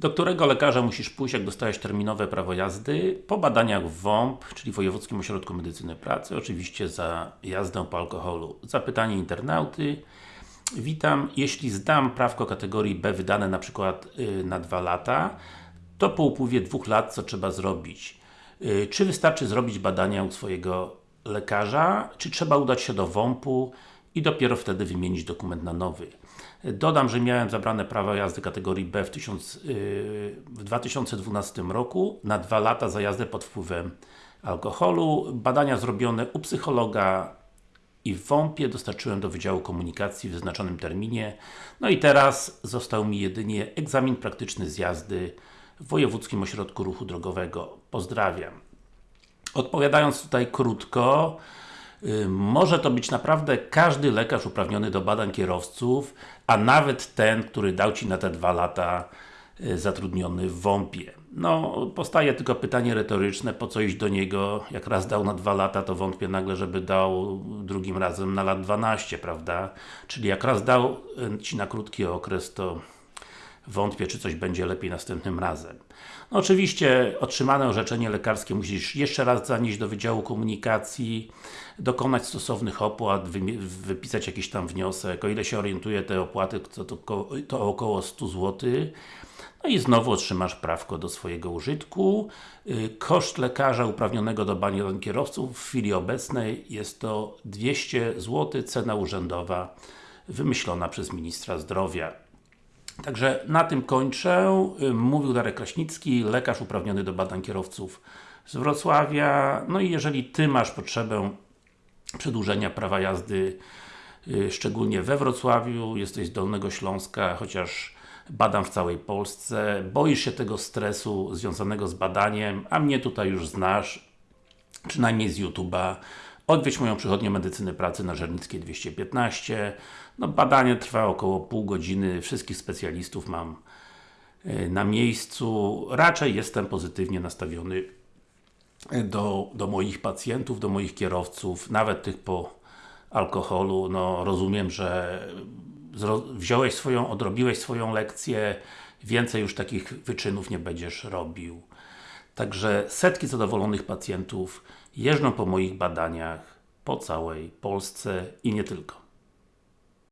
Do którego lekarza musisz pójść, jak dostałeś terminowe prawo jazdy? Po badaniach w WOMP, czyli Wojewódzkim Ośrodku Medycyny Pracy, oczywiście za jazdę po alkoholu. Zapytanie internauty. Witam, jeśli zdam prawko kategorii B wydane na przykład yy, na 2 lata, to po upływie dwóch lat co trzeba zrobić? Yy, czy wystarczy zrobić badania u swojego lekarza, czy trzeba udać się do WOMP-u i dopiero wtedy wymienić dokument na nowy? Dodam, że miałem zabrane prawo jazdy kategorii B w, tysiąc, yy, w 2012 roku na dwa lata za jazdę pod wpływem alkoholu. Badania zrobione u psychologa i w WOMP-ie dostarczyłem do Wydziału Komunikacji w wyznaczonym terminie. No i teraz został mi jedynie egzamin praktyczny z jazdy w Wojewódzkim Ośrodku Ruchu Drogowego. Pozdrawiam. Odpowiadając tutaj krótko, może to być naprawdę każdy lekarz uprawniony do badań kierowców, a nawet ten, który dał Ci na te dwa lata yy, zatrudniony w WOMP-ie. No, powstaje tylko pytanie retoryczne, po co iść do niego, jak raz dał na dwa lata, to wątpię nagle, żeby dał drugim razem na lat 12, prawda? Czyli jak raz dał yy, Ci na krótki okres, to wątpię, czy coś będzie lepiej następnym razem. No, oczywiście otrzymane orzeczenie lekarskie musisz jeszcze raz zanieść do Wydziału Komunikacji, dokonać stosownych opłat, wypisać jakiś tam wniosek, o ile się orientuję te opłaty to, to, to około 100 zł no i znowu otrzymasz prawko do swojego użytku. Y, koszt lekarza uprawnionego do badań kierowców w chwili obecnej jest to 200 zł, cena urzędowa wymyślona przez Ministra Zdrowia. Także na tym kończę. Mówił Darek Kraśnicki, lekarz uprawniony do badań kierowców z Wrocławia. No i jeżeli Ty masz potrzebę przedłużenia prawa jazdy, szczególnie we Wrocławiu, jesteś z Dolnego Śląska, chociaż badam w całej Polsce, boisz się tego stresu związanego z badaniem, a mnie tutaj już znasz, przynajmniej z YouTube'a, Odwiedź moją przychodnię medycyny pracy na Żernickiej 215. No, badanie trwa około pół godziny, wszystkich specjalistów mam na miejscu. Raczej jestem pozytywnie nastawiony do, do moich pacjentów, do moich kierowców, nawet tych po alkoholu. No, rozumiem, że wziąłeś swoją, odrobiłeś swoją lekcję, więcej już takich wyczynów nie będziesz robił. Także setki zadowolonych pacjentów jeżdżą po moich badaniach po całej Polsce i nie tylko.